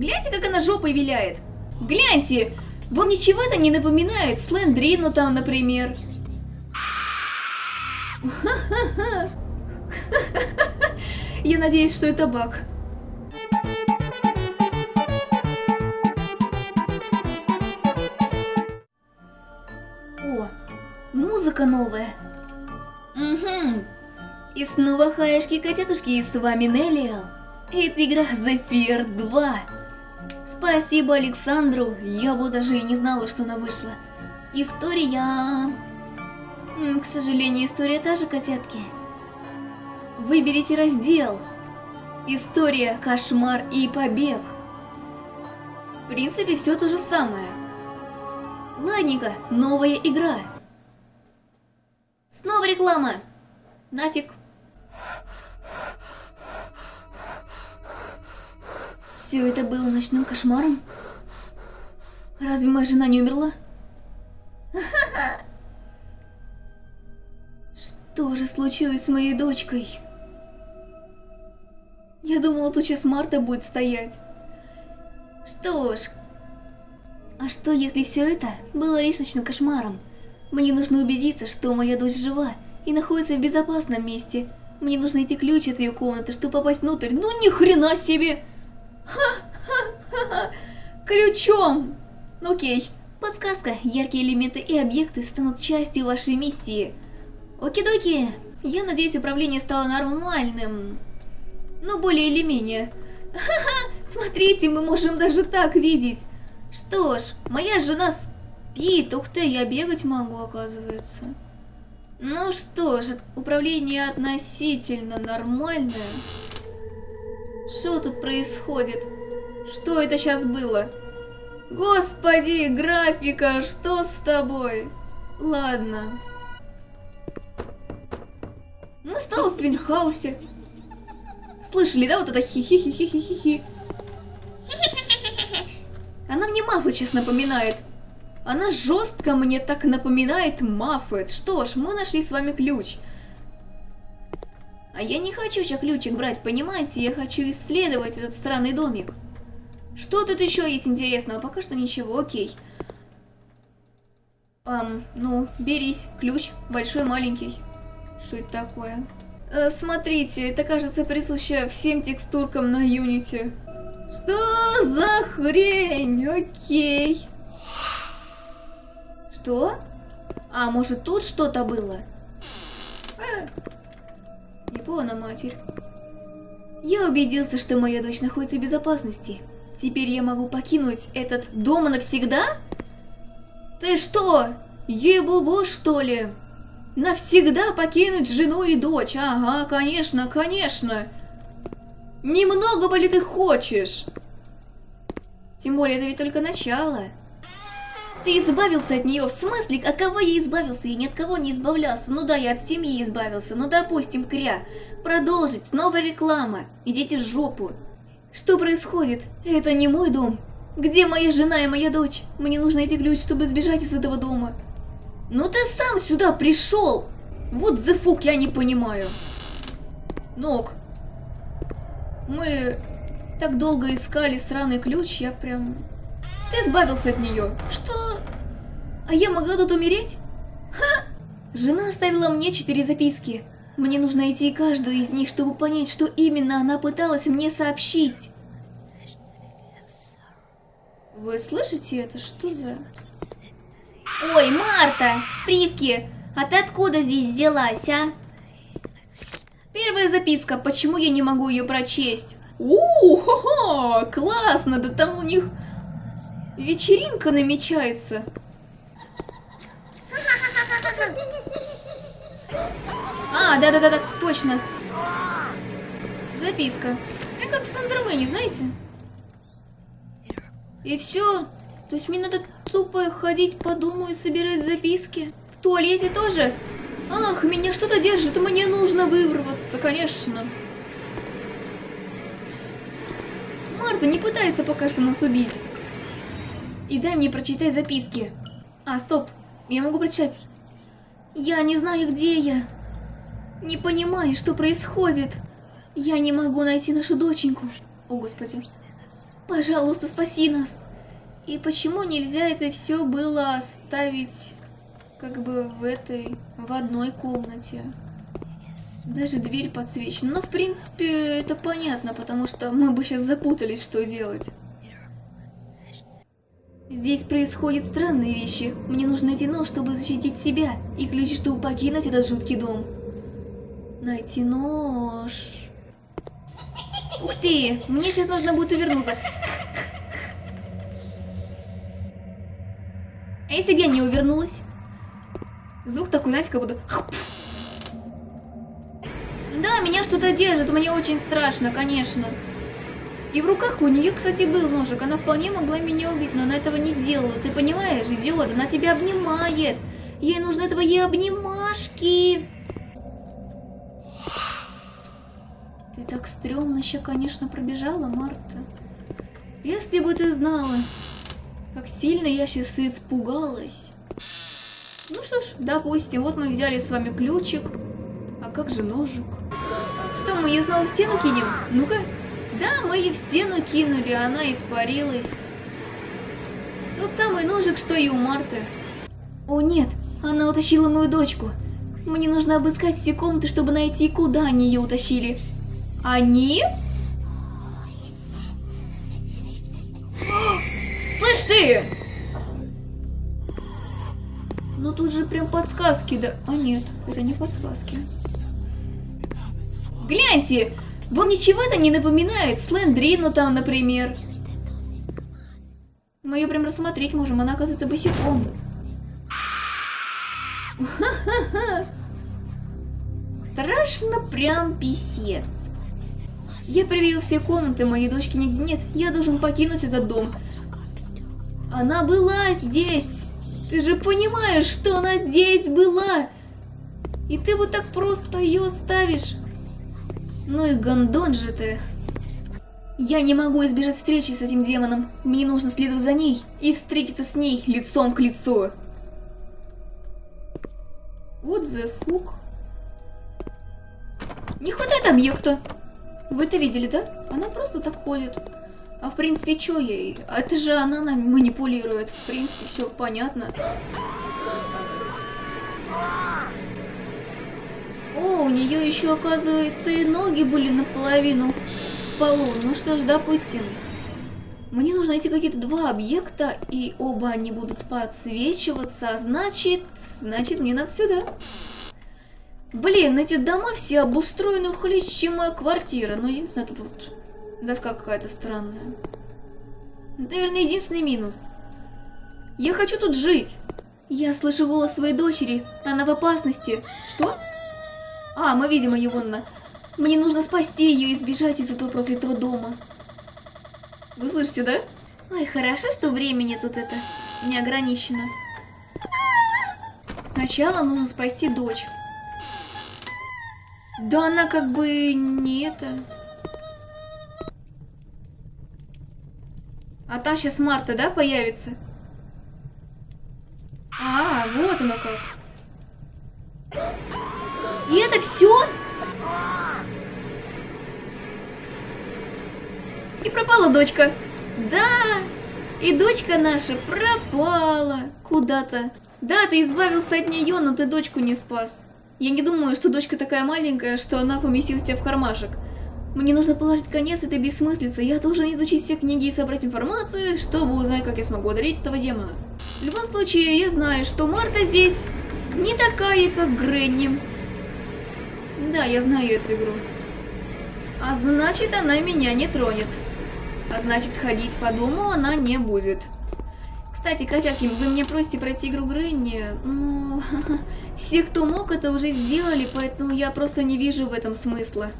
Гляньте, как она жопой виляет. Гляньте, вам ничего это не напоминает? Слендрину там, например. Я надеюсь, что это баг. О, музыка новая. Угу. И снова хаешки-котятушки, и с вами Неллиал. Это игра Зефир 2. Спасибо Александру, я бы даже и не знала, что она вышла. История... К сожалению, история та же, котятки. Выберите раздел. История, кошмар и побег. В принципе, все то же самое. Ладненько, новая игра. Снова реклама. Нафиг. Все это было ночным кошмаром? Разве моя жена не умерла? Что же случилось с моей дочкой? Я думала, тут сейчас Марта будет стоять. Что ж, а что если все это было лишь ночным кошмаром? Мне нужно убедиться, что моя дочь жива и находится в безопасном месте. Мне нужно найти ключ от ее комнаты, чтобы попасть внутрь. Ну ни хрена себе! Ха-ха-ха! Ключом! Ну окей. Подсказка. Яркие элементы и объекты станут частью вашей миссии. Оки-доки. Я надеюсь, управление стало нормальным. Ну, более или менее. Ха-ха! Смотрите, мы можем даже так видеть. Что ж, моя жена спит. Ух ты, я бегать могу, оказывается. Ну что ж, управление относительно нормальное. Что тут происходит? Что это сейчас было? Господи, графика, что с тобой? Ладно. Мы снова в пентхаусе. Слышали, да, вот это хи-хи-хи-хи-хи-хи? Она мне Маффет сейчас напоминает. Она жестко мне так напоминает Маффет. Что ж, мы нашли с вами ключ. А я не хочу сейчас ключик брать, понимаете? Я хочу исследовать этот странный домик. Что тут еще есть интересного? Пока что ничего, окей. Эм, ну, берись. Ключ. Большой, маленький. Что это такое? Э, смотрите, это кажется присуще всем текстуркам на Unity. Что за хрень? Окей. Что? А, может тут что-то было? Япона, матерь. Я убедился, что моя дочь находится в безопасности. Теперь я могу покинуть этот дом навсегда? Ты что, ебубо что ли? Навсегда покинуть жену и дочь? Ага, конечно, конечно. Немного бы ли ты хочешь? Тем более, это ведь только начало. Ты избавился от нее, в смысле, от кого я избавился? Я ни от кого не избавлялся. Ну да, я от семьи избавился. Ну допустим, кря. Продолжить, снова реклама. Идите в жопу. Что происходит? Это не мой дом. Где моя жена и моя дочь? Мне нужно найти ключ, чтобы сбежать из этого дома. Ну ты сам сюда пришел! Вот the fuck, я не понимаю. Ног. Мы так долго искали сраный ключ, я прям... Ты избавился от нее. Что? А я могла тут умереть? Ха! Жена оставила мне четыре записки. Мне нужно найти каждую из них, чтобы понять, что именно она пыталась мне сообщить. Вы слышите это? Что за... Ой, Марта! Привки! А ты откуда здесь взялась, а? Первая записка. Почему я не могу ее прочесть? У, классно! Да там у них вечеринка намечается. А, да-да-да, точно. Записка. Как в Сандермене, знаете? И все. То есть мне надо тупо ходить по дому и собирать записки? В туалете тоже? Ах, меня что-то держит, мне нужно вырваться, конечно. Марта не пытается пока что нас убить. И дай мне прочитать записки. А, стоп, я могу прочитать. Я не знаю, где я. Не понимаю, что происходит. Я не могу найти нашу доченьку. О, Господи. Пожалуйста, спаси нас. И почему нельзя это все было оставить как бы в этой, в одной комнате? Даже дверь подсвечена. Но, в принципе, это понятно, потому что мы бы сейчас запутались, что делать. Здесь происходят странные вещи. Мне нужно найти нож, чтобы защитить себя, и ключ, чтобы покинуть этот жуткий дом. Найти нож... Ух ты, мне сейчас нужно будет увернуться. А если бы я не увернулась? Звук такой, знаете, как будто... Да, меня что-то держит, мне очень страшно, конечно. И в руках у нее, кстати, был ножик. Она вполне могла меня убить, но она этого не сделала. Ты понимаешь, идиот, она тебя обнимает. Ей нужны твои обнимашки. Ты так стрёмно еще, конечно, пробежала, Марта. Если бы ты знала, как сильно я сейчас испугалась. Ну что ж, допустим, вот мы взяли с вами ключик. А как же ножик? Что, мы ее снова в стену кинем? Ну-ка. Да, мы ее в стену кинули, она испарилась. Тот самый ножик, что и у Марты. О нет, она утащила мою дочку. Мне нужно обыскать все комнаты, чтобы найти, куда они ее утащили. Они? Слышь ты! Ну тут же прям подсказки, да... А нет, это не подсказки. Гляньте! Вам ничего это не напоминает? Слендрину там, например. Мы ее прям рассмотреть можем, она оказывается босиком. Страшно прям писец. Я проверил все комнаты, моей дочки нигде нет. Я должен покинуть этот дом. Она была здесь. Ты же понимаешь, что она здесь была. И ты вот так просто ее оставишь. Ну и гондон же ты. Я не могу избежать встречи с этим демоном. Мне нужно следовать за ней и встретиться с ней лицом к лицу. Вот the fuck. Не хватает объекта. Вы это видели, да? Она просто так ходит. А в принципе, что ей? Это же она нами манипулирует. В принципе, все понятно. О, у нее еще, оказывается, и ноги были наполовину в, в полу. Ну что ж, допустим. Мне нужно найти какие-то два объекта, и оба они будут подсвечиваться, а значит... Значит, мне надо сюда. Блин, эти дома все обустроены хлеще, чем моя квартира. Но единственное, тут вот доска какая-то странная. Наверное, единственный минус. Я хочу тут жить. Я слышу голос своей дочери. Она в опасности. Что? А, мы видим ее вон. Мне нужно спасти ее и сбежать из этого проклятого дома. Вы слышите, да? Ой, хорошо, что времени тут это не ограничено. Сначала нужно спасти дочь. Да она как бы не это... А там сейчас Марта, да, появится? А, вот оно как. И это все? И пропала дочка. Да, и дочка наша пропала куда-то. Да, ты избавился от нее, но ты дочку не спас. Я не думаю, что дочка такая маленькая, что она поместилась в кармашек. Мне нужно положить конец этой бессмыслице. Я должен изучить все книги и собрать информацию, чтобы узнать, как я смогу одолеть этого демона. В любом случае, я знаю, что Марта здесь не такая, как Гренни. Да, я знаю эту игру. А значит, она меня не тронет. А значит, ходить по дому она не будет. Кстати, котятки, вы мне просите пройти игру Гренни, но все, кто мог, это уже сделали, поэтому я просто не вижу в этом смысла.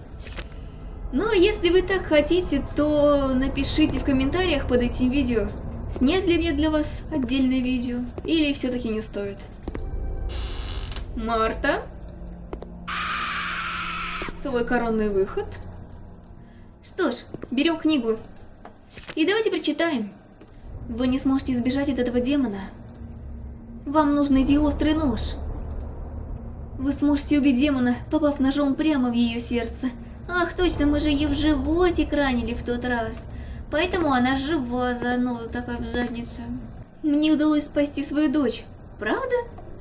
Но если вы так хотите, то напишите в комментариях под этим видео, снять ли мне для вас отдельное видео, или все-таки не стоит. Марта? Твой коронный выход? Что ж, берем книгу. И давайте прочитаем. Вы не сможете избежать от этого демона. Вам нужно найти острый нож. Вы сможете убить демона, попав ножом прямо в ее сердце. Ах, точно, мы же ее в животик ранили в тот раз. Поэтому она жива, заноза такая в заднице. Мне удалось спасти свою дочь. Правда?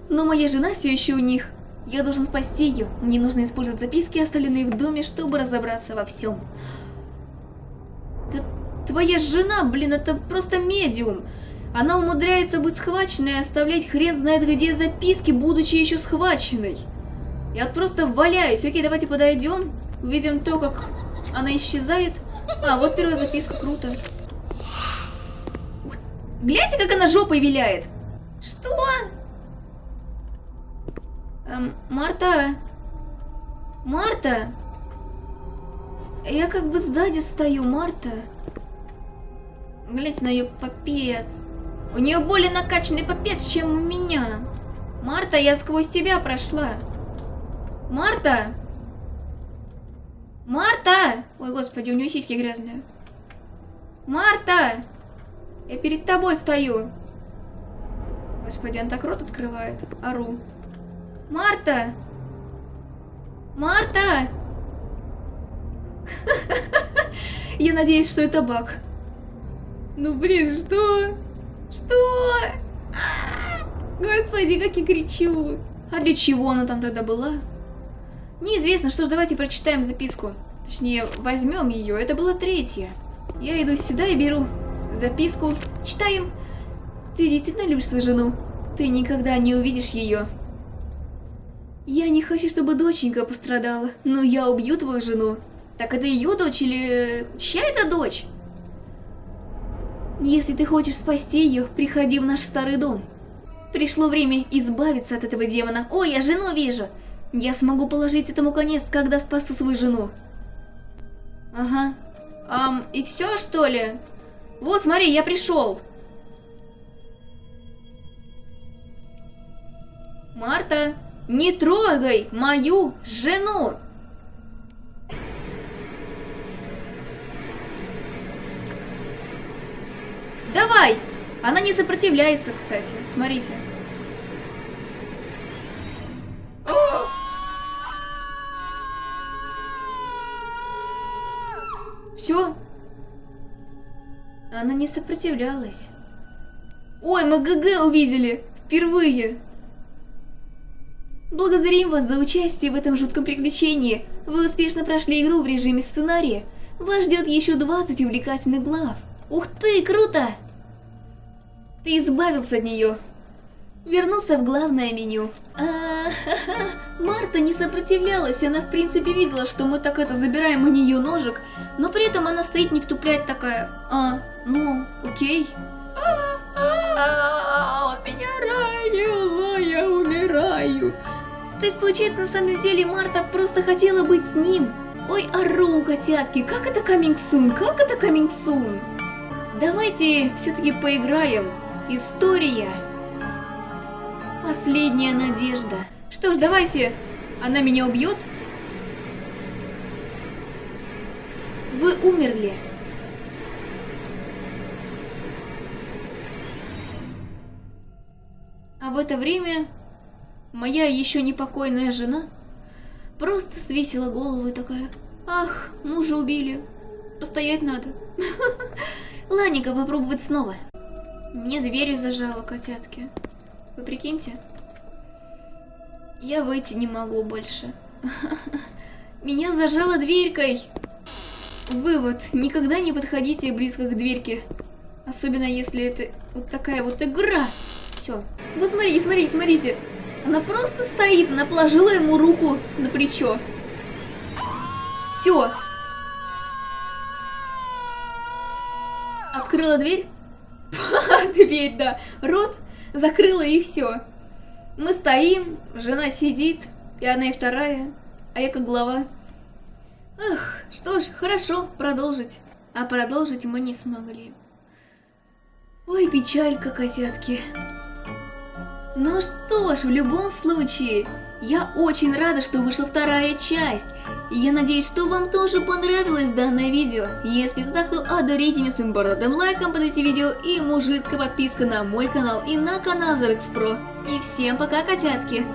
Но моя жена все еще у них. Я должен спасти ее. Мне нужно использовать записки, оставленные в доме, чтобы разобраться во всем. Да твоя жена, блин, это просто медиум. Она умудряется быть схваченной и оставлять хрен знает где записки, будучи еще схваченной. Я просто валяюсь. Окей, давайте подойдем. Увидим то, как она исчезает. А, вот первая записка, круто. Ух, гляньте, как она жопой виляет. Что? Эм, Марта? Марта? Я как бы сзади стою, Марта. Гляньте на ее попец. У нее более накачанный попец, чем у меня. Марта, я сквозь тебя прошла. Марта! Марта! Ой, господи, у нее сиськи грязные. Марта! Я перед тобой стою. Господи, он так рот открывает. Ару. Марта! Марта! Я надеюсь, что это баг. Ну блин, что? Что? А, господи, как я кричу. А для чего она там тогда была? Неизвестно, что ж, давайте прочитаем записку. Точнее, возьмем ее. Это была третья. Я иду сюда и беру записку. Читаем. Ты действительно любишь свою жену? Ты никогда не увидишь ее. Я не хочу, чтобы доченька пострадала, но я убью твою жену. Так это ее дочь или... Чья это дочь? Если ты хочешь спасти ее, приходи в наш старый дом. Пришло время избавиться от этого демона. Ой, я жену вижу. Я смогу положить этому конец, когда спасу свою жену. Ага. Ам, и все, что ли? Вот, смотри, я пришел. Марта, не трогай мою жену! Давай! Она не сопротивляется, кстати. Смотрите. Все. Она не сопротивлялась. Ой, мы ГГ увидели. Впервые. Благодарим вас за участие в этом жутком приключении. Вы успешно прошли игру в режиме сценария. Вас ждет еще 20 увлекательных глав. Ух ты, круто! Ты избавился от нее. Вернулся в главное меню. А, ха -ха. Марта не сопротивлялась, она в принципе видела, что мы так это забираем у нее ножик, но при этом она стоит не втупляет такая, а, ну, окей. Он То есть получается на самом деле Марта просто хотела быть с ним. Ой, ору, котятки, как это coming soon, как это coming soon? Давайте все-таки поиграем. История. Последняя надежда. Что ж, давайте. Она меня убьет? Вы умерли. А в это время моя еще непокойная жена просто свесила голову и такая, ах, мужа убили, постоять надо. Ладненько, попробовать снова. Мне дверью зажало, котятки. Вы прикиньте? Я выйти не могу больше. Меня зажало дверькой. Вывод. Никогда не подходите близко к дверьке. Особенно если это вот такая вот игра. Все. Вот смотрите, смотрите, смотрите. Она просто стоит, она положила ему руку на плечо. Все. Открыла дверь. Дверь, да. Рот закрыла и все. Мы стоим, жена сидит, и одна, и вторая, а я как глава. Эх, что ж, хорошо, продолжить. А продолжить мы не смогли. Ой, печалька, козятки. Ну что ж, в любом случае, я очень рада, что вышла вторая часть. Я надеюсь, что вам тоже понравилось данное видео. Если это так, то одарите меня своим бородатым лайком под этим видео и мужицкая подписка на мой канал и на канал Зарекс Про. И всем пока, котятки!